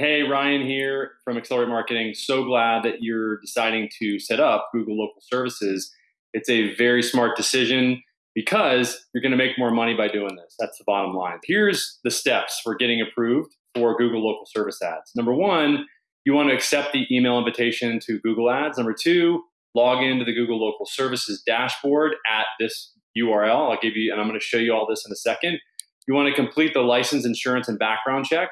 Hey, Ryan here from Accelerate Marketing. So glad that you're deciding to set up Google Local Services. It's a very smart decision because you're going to make more money by doing this. That's the bottom line. Here's the steps for getting approved for Google Local Service Ads. Number one, you want to accept the email invitation to Google Ads. Number two, log into the Google Local Services dashboard at this URL. I'll give you, and I'm going to show you all this in a second. You want to complete the license, insurance, and background check.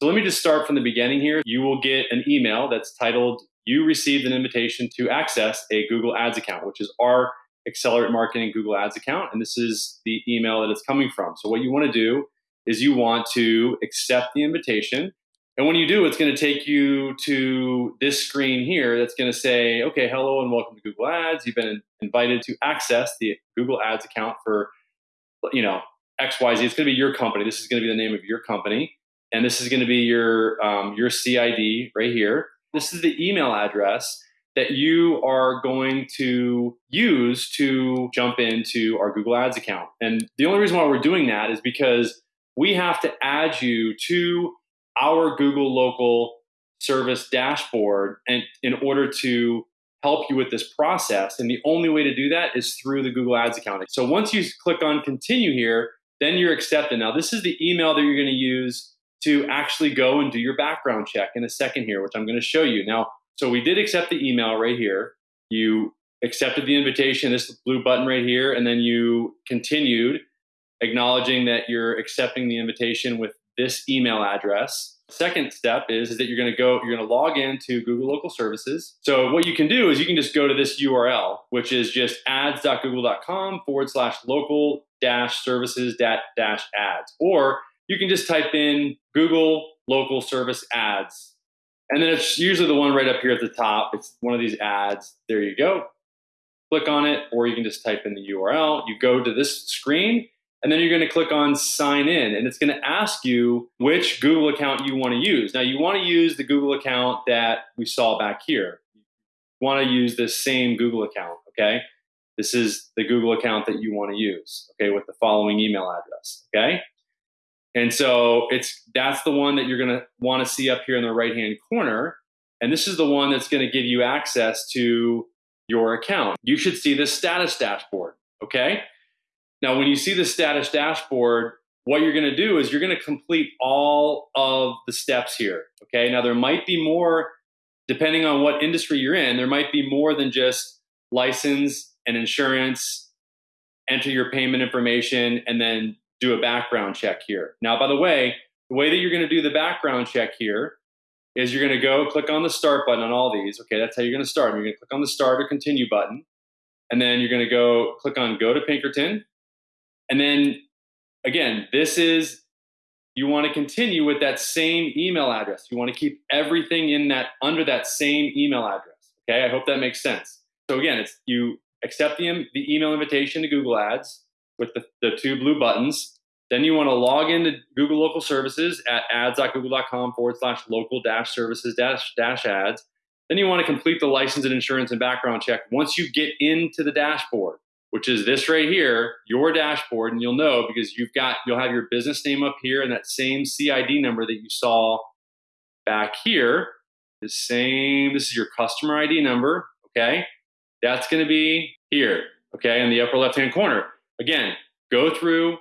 So let me just start from the beginning here. You will get an email that's titled, You received an invitation to access a Google Ads account, which is our Accelerate Marketing Google Ads account. And this is the email that it's coming from. So what you want to do is you want to accept the invitation. And when you do, it's going to take you to this screen here that's going to say, okay, hello and welcome to Google Ads. You've been invited to access the Google Ads account for, you know, XYZ. It's going to be your company. This is going to be the name of your company. And this is going to be your, um, your CID right here. This is the email address that you are going to use to jump into our Google Ads account. And the only reason why we're doing that is because we have to add you to our Google local service dashboard and in order to help you with this process. And the only way to do that is through the Google Ads account. So once you click on continue here, then you're accepted. Now, this is the email that you're going to use to actually go and do your background check in a second here, which I'm going to show you. Now, so we did accept the email right here. You accepted the invitation, this blue button right here, and then you continued acknowledging that you're accepting the invitation with this email address. Second step is, is that you're going to go, you're going to log into Google Local Services. So what you can do is you can just go to this URL, which is just ads.google.com forward slash local dash services dash ads. Or you can just type in Google local service ads and then it's usually the one right up here at the top. It's one of these ads. There you go. Click on it, or you can just type in the URL. You go to this screen, and then you're going to click on sign in, and it's going to ask you which Google account you want to use. Now, you want to use the Google account that we saw back here. You want to use this same Google account, okay? This is the Google account that you want to use, okay, with the following email address, okay? And so it's that's the one that you're going to want to see up here in the right hand corner. And this is the one that's going to give you access to your account. You should see the status dashboard. Okay. Now, when you see the status dashboard, what you're going to do is you're going to complete all of the steps here. Okay. Now, there might be more, depending on what industry you're in, there might be more than just license and insurance, enter your payment information, and then do a background check here. Now, by the way, the way that you're going to do the background check here is you're going to go click on the start button on all these. Okay, that's how you're going to start. You're going to click on the start or continue button. And then you're going to go click on go to Pinkerton. And then again, this is you want to continue with that same email address. You want to keep everything in that under that same email address. Okay, I hope that makes sense. So again, it's you accept the, the email invitation to Google Ads with the, the two blue buttons. Then you want to log into Google Local Services at ads.google.com forward slash local dash services dash dash ads. Then you want to complete the license and insurance and background check. Once you get into the dashboard, which is this right here, your dashboard, and you'll know because you've got you'll have your business name up here and that same CID number that you saw back here. The same, this is your customer ID number, okay? That's gonna be here, okay, in the upper left-hand corner. Again, go through,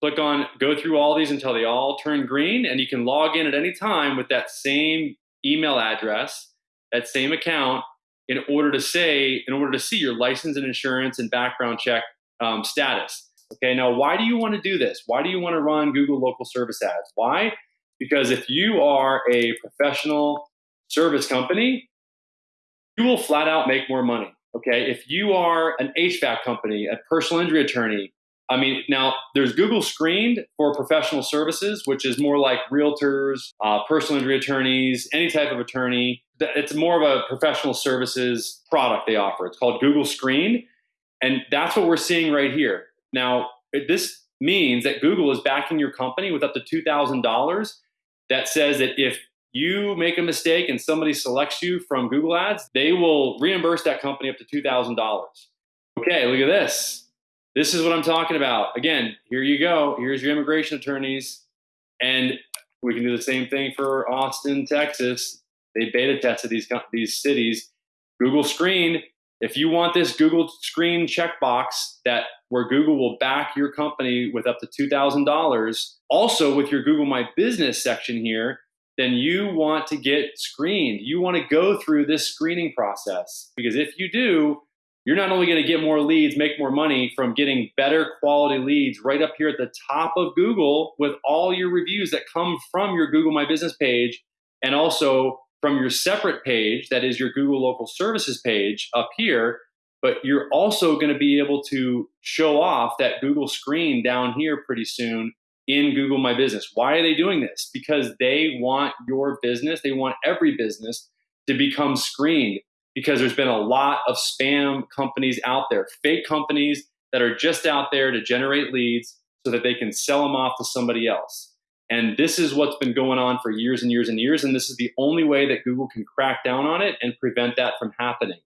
click on, go through all these until they all turn green, and you can log in at any time with that same email address, that same account, in order to say, in order to see your license and insurance and background check um, status. Okay, now why do you want to do this? Why do you want to run Google local service ads? Why? Because if you are a professional service company, you will flat out make more money. Okay, if you are an HVAC company, a personal injury attorney, I mean, now there's Google Screened for professional services, which is more like realtors, uh, personal injury attorneys, any type of attorney. It's more of a professional services product they offer. It's called Google Screened. And that's what we're seeing right here. Now, this means that Google is backing your company with up to $2,000 that says that if you make a mistake and somebody selects you from Google Ads, they will reimburse that company up to $2,000. Okay, look at this. This is what I'm talking about. Again, here you go. Here's your immigration attorneys. And We can do the same thing for Austin, Texas. They beta tested these these cities. Google Screen. If you want this Google Screen checkbox that where Google will back your company with up to two thousand dollars, also with your Google My Business section here, then you want to get screened. You want to go through this screening process because if you do, you're not only going to get more leads, make more money from getting better quality leads right up here at the top of Google with all your reviews that come from your Google My Business page and also from your separate page, that is your Google Local Services page up here. But you're also going to be able to show off that Google screen down here pretty soon in Google My Business. Why are they doing this? Because they want your business, they want every business to become screened because there's been a lot of spam companies out there, fake companies that are just out there to generate leads so that they can sell them off to somebody else. And this is what's been going on for years and years and years. And this is the only way that Google can crack down on it and prevent that from happening.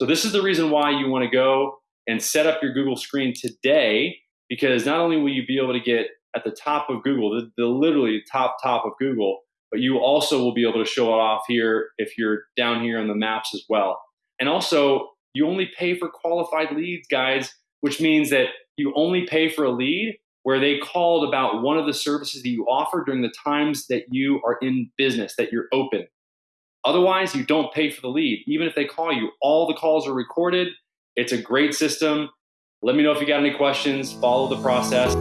So, this is the reason why you want to go and set up your Google screen today, because not only will you be able to get at the top of Google, the, the literally top, top of Google, but you also will be able to show it off here if you're down here on the maps as well. And also, you only pay for qualified leads, guys, which means that you only pay for a lead where they called about one of the services that you offer during the times that you are in business, that you're open. Otherwise, you don't pay for the lead. Even if they call you, all the calls are recorded. It's a great system. Let me know if you got any questions. Follow the process.